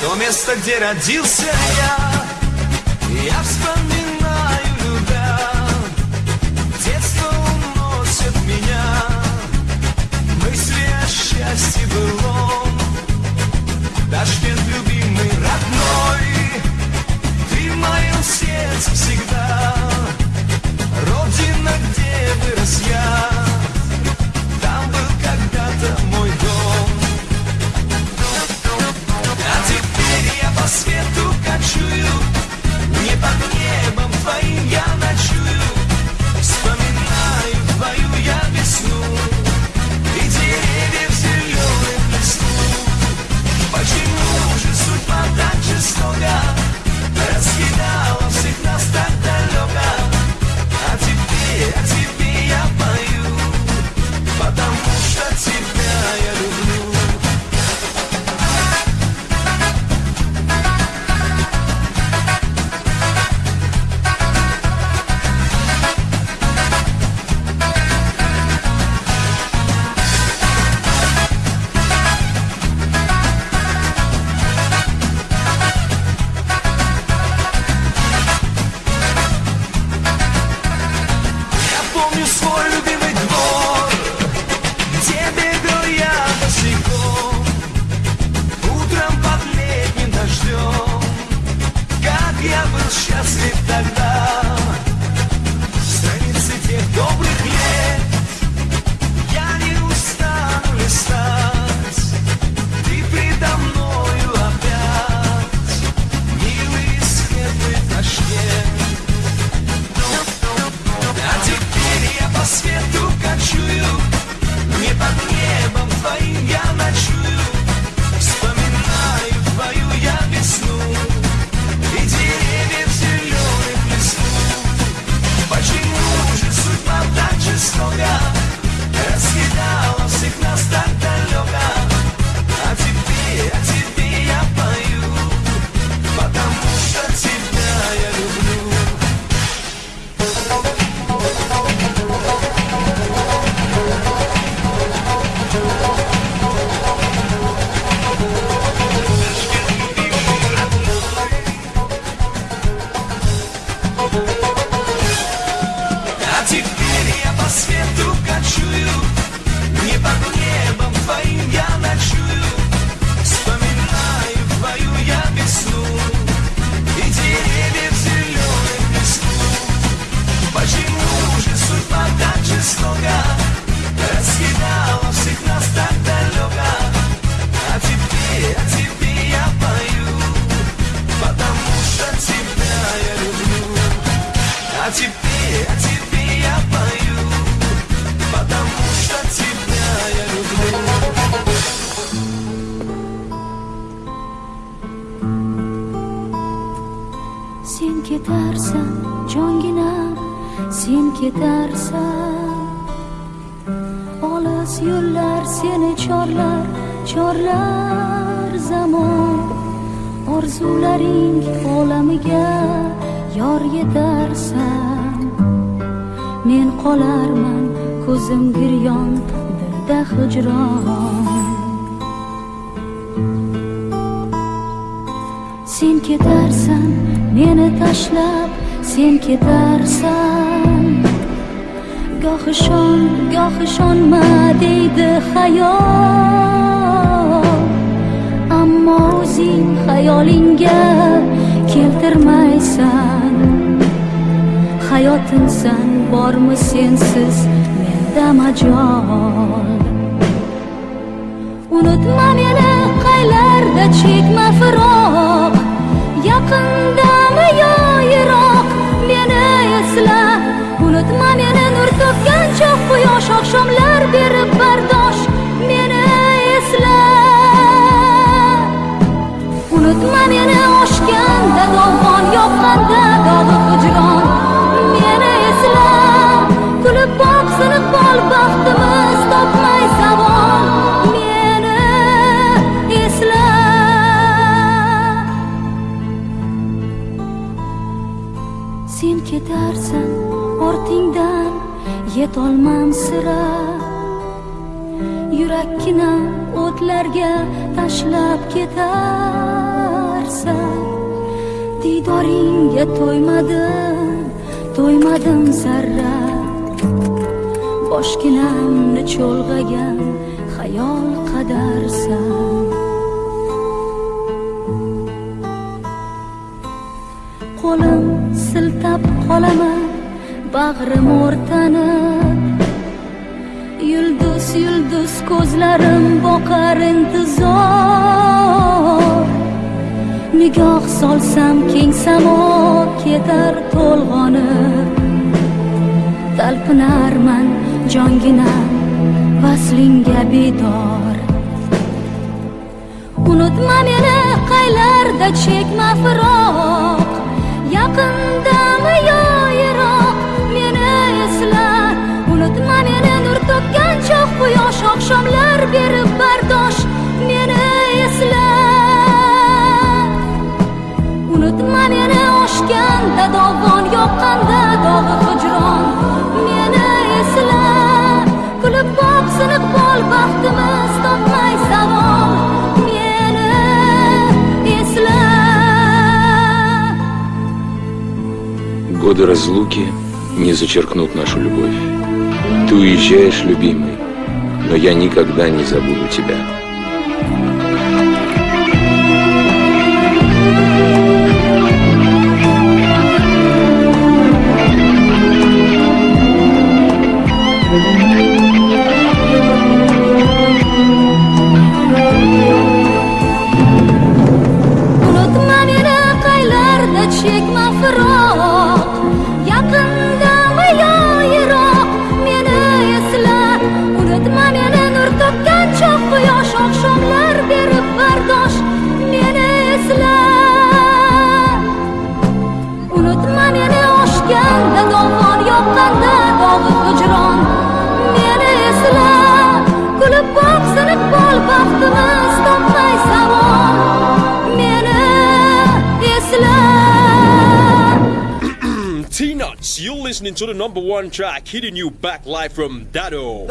То место, где родился я sen ketarsan jonginam sen ketarsan. Olis yo'llar seni chorlar chorlar zamon. Orzularing olamiga yor yetarsan. Men qolarman ko'zim giryon dilda hijron. Sen ketarsan meni tashlab sen ketarsan. Goh ishon goh ishonma deydi hayol. Ammo o'zing xayolingga keltirmaysan. Hayotimsan bormi sensiz menda majol. Unutma meni qaylarda chekma firoq. Yaqin pierdo tashlab ketarsan. Diydoringga to'ymadim to'ymadim zarra boshginamni cho'lg'agan xayol qadarsan. Qo'lim siltab qolaman bag'rim o'rtanib. Yulduz yulduz ko'zlarim boqar intizor. Nigoh solsam keng samo ketar to'lg'onib talpinarman jonginam vaslingga bedor. Unutma meni qaylarda chekma firoq. Yaqindan quyosh oqshomlar berib bardosh meni esla unutma meni oshganda dovon yoqqanda dog'i hijron meni esla kulib boq siniq bol baxtimiz topmay savol meni esla Годы разлуки не зачеркнут нашу любовь. Ты уезжаешь, любимый, но я никогда не забуду тебя. To the number one track hitting you back live from Dado.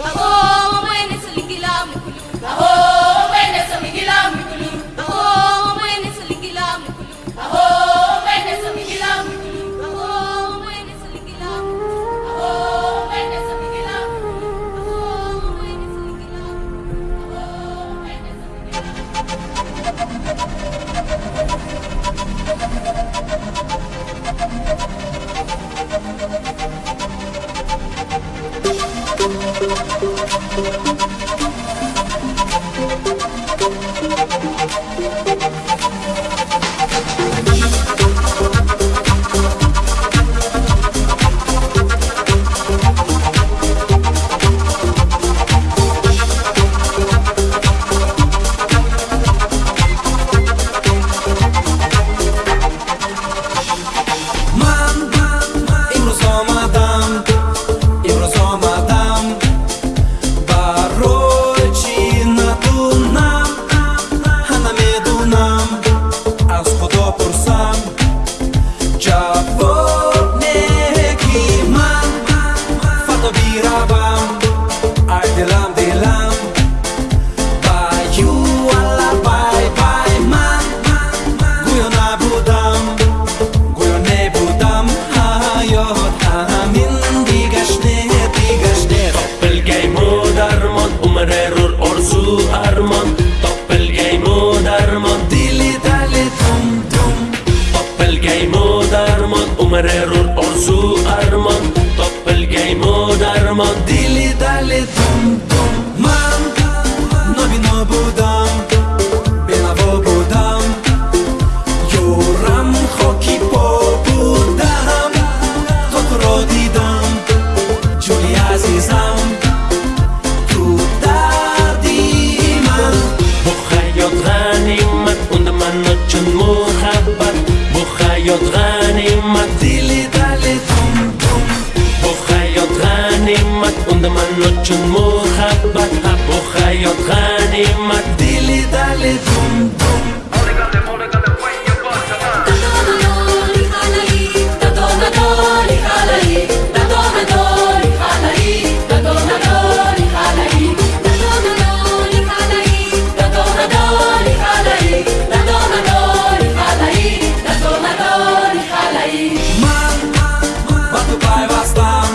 tum שמוחק בת הבוכיות חנימת דילי דלי דום דום Mom, mom, mom, mom, tu pai vas tam,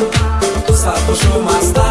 tu sa tu shumas tam.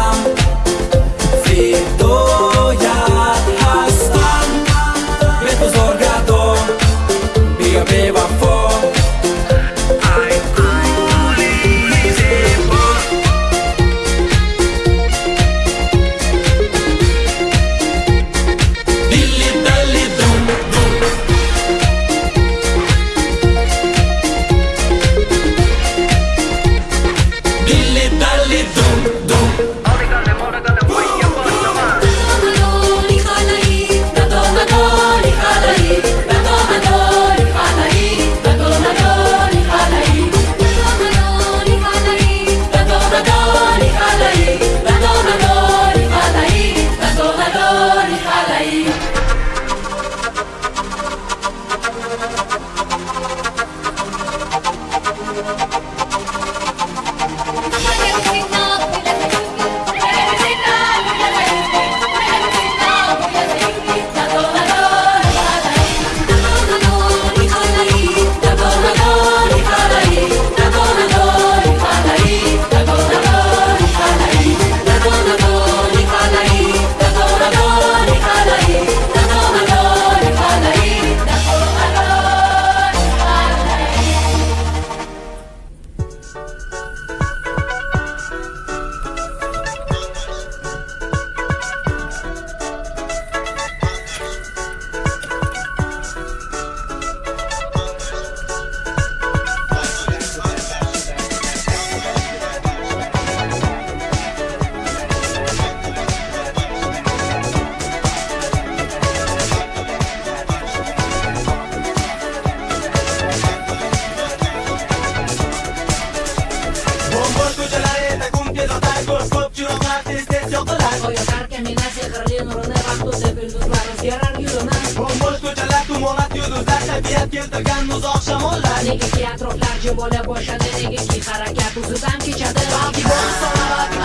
لیگی که اطراف ترجمه باشه دیگه کی حرکت بزودم که چده با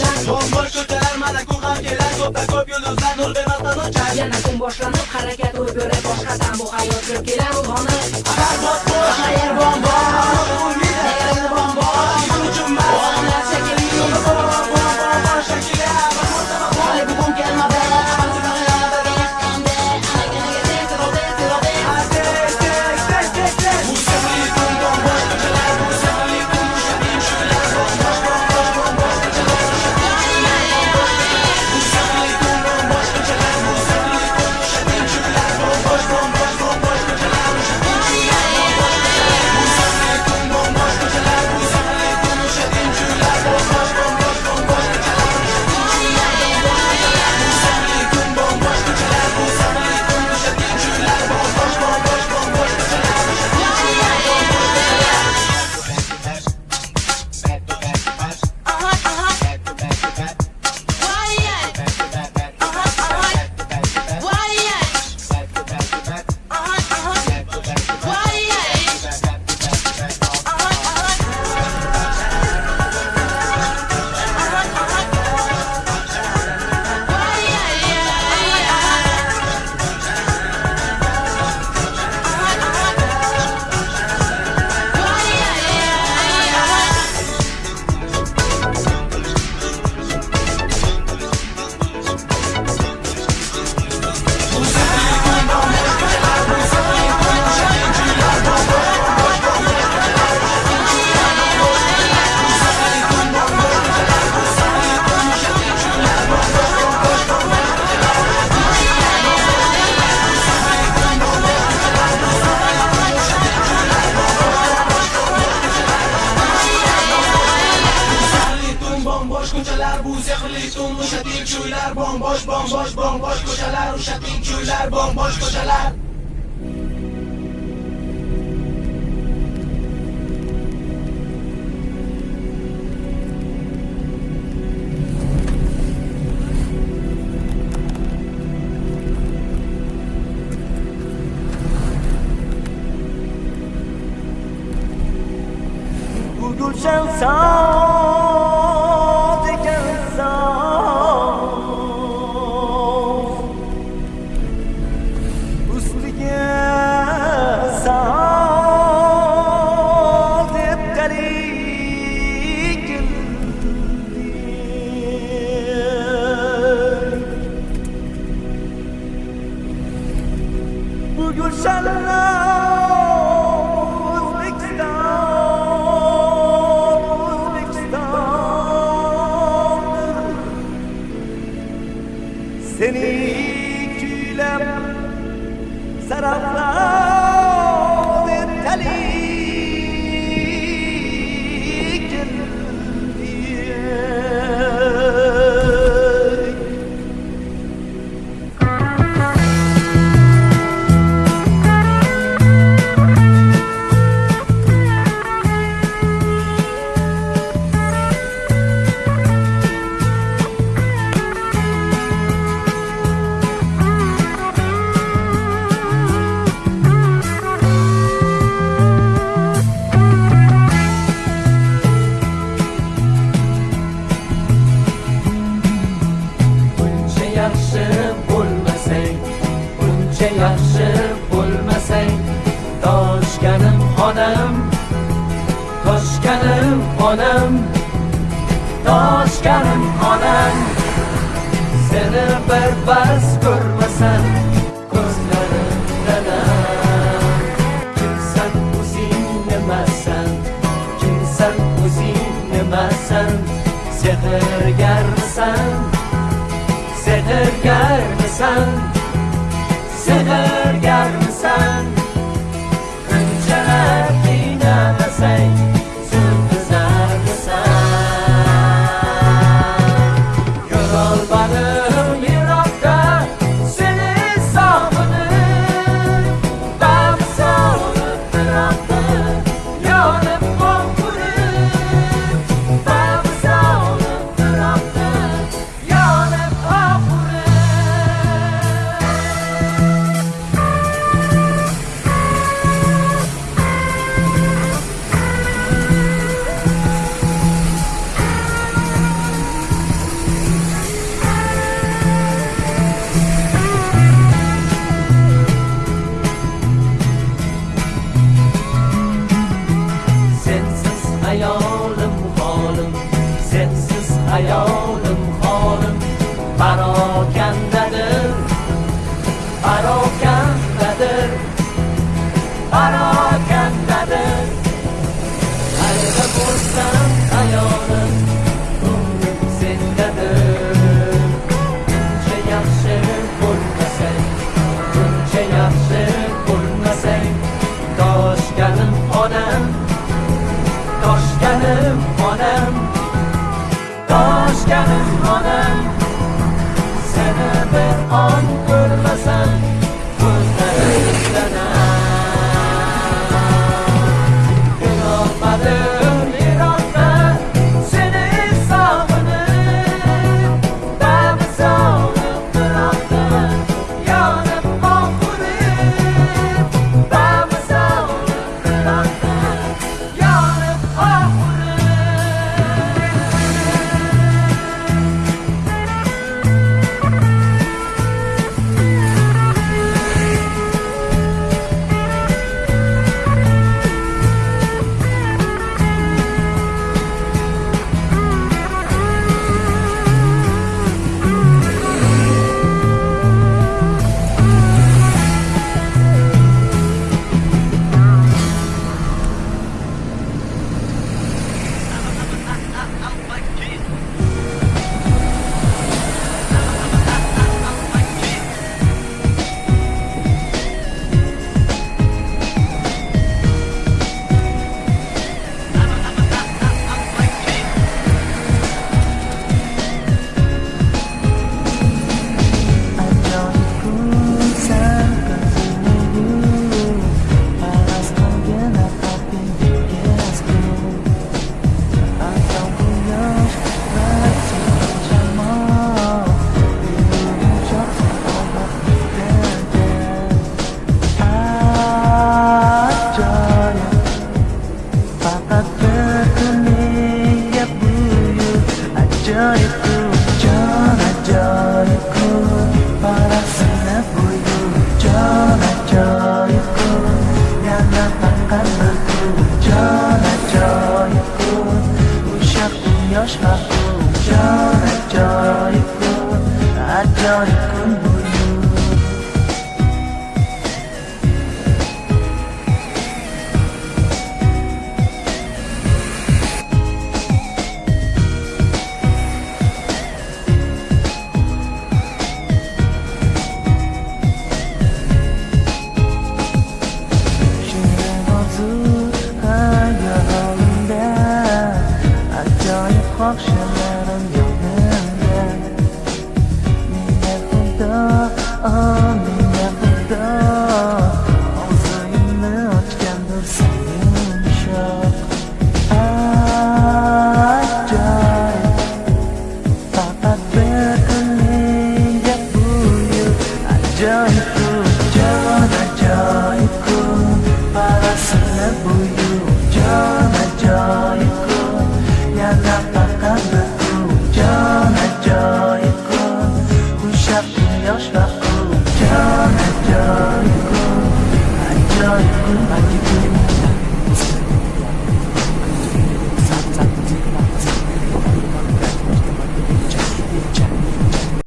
ochar Bombosh ko'chalar malaku hamkelar Ko'pda ko'p yulduzlar nur bemasdan ochar Yana boshlanib harakat ro'y boshqadan Bu hayot kirib kelar ruhona Arazot bo'sh, qayervon bor bomboş bomboş bomboş kocalar Uşak'ın köyler bomboş kocalar Gülşen sağ kechganim onang seni birpas ko'rmasam ko'zlarim dadam kimsan o'zing nimasan kimsan o'zing nimasan sehrgarmisan sehrgarmisan sehrgarmisan unchalar qiynamasan